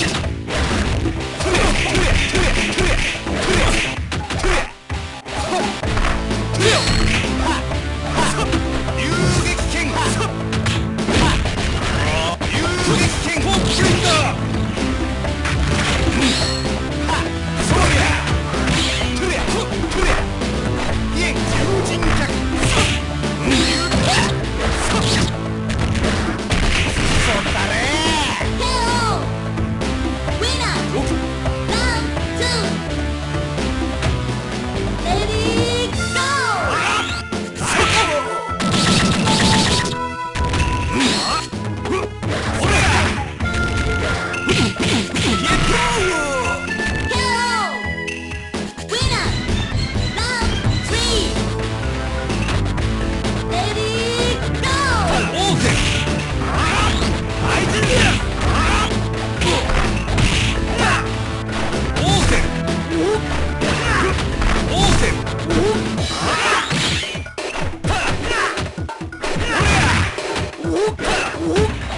Thank you. Whoop!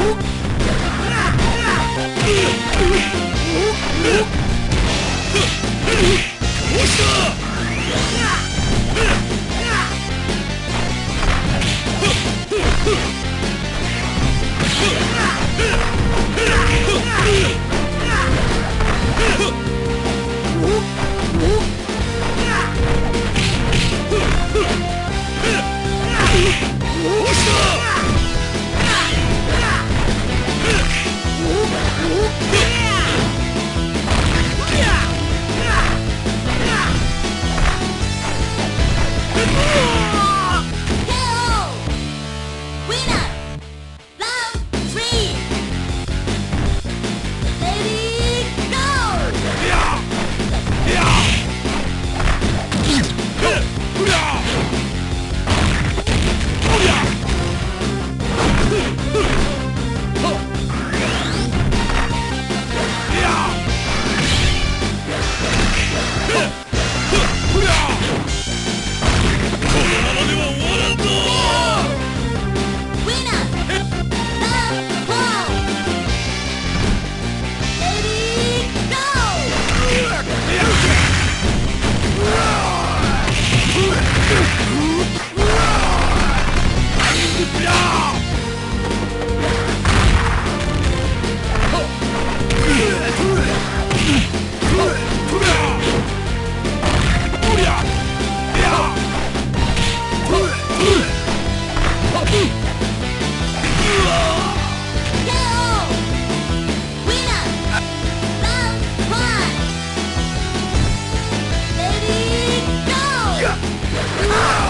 Whoop! Yeah!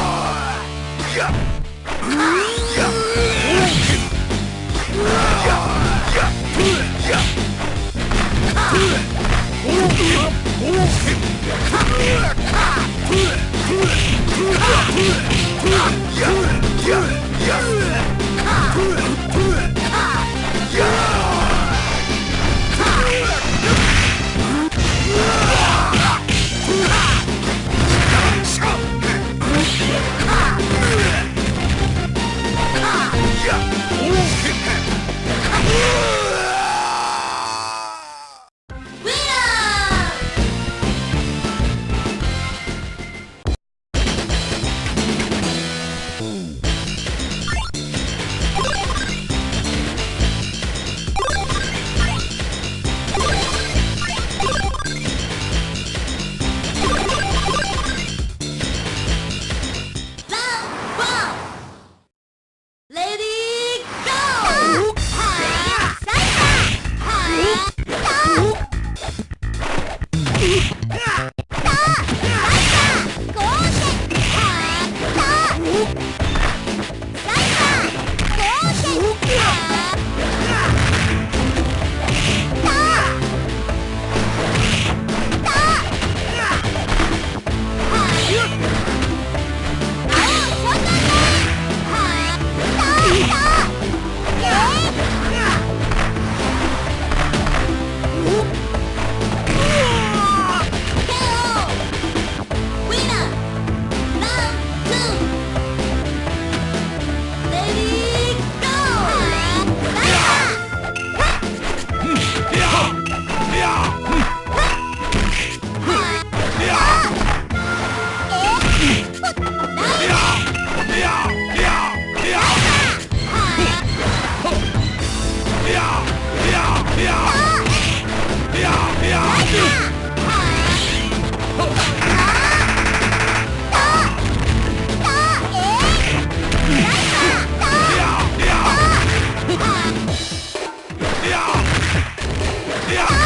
Yeah!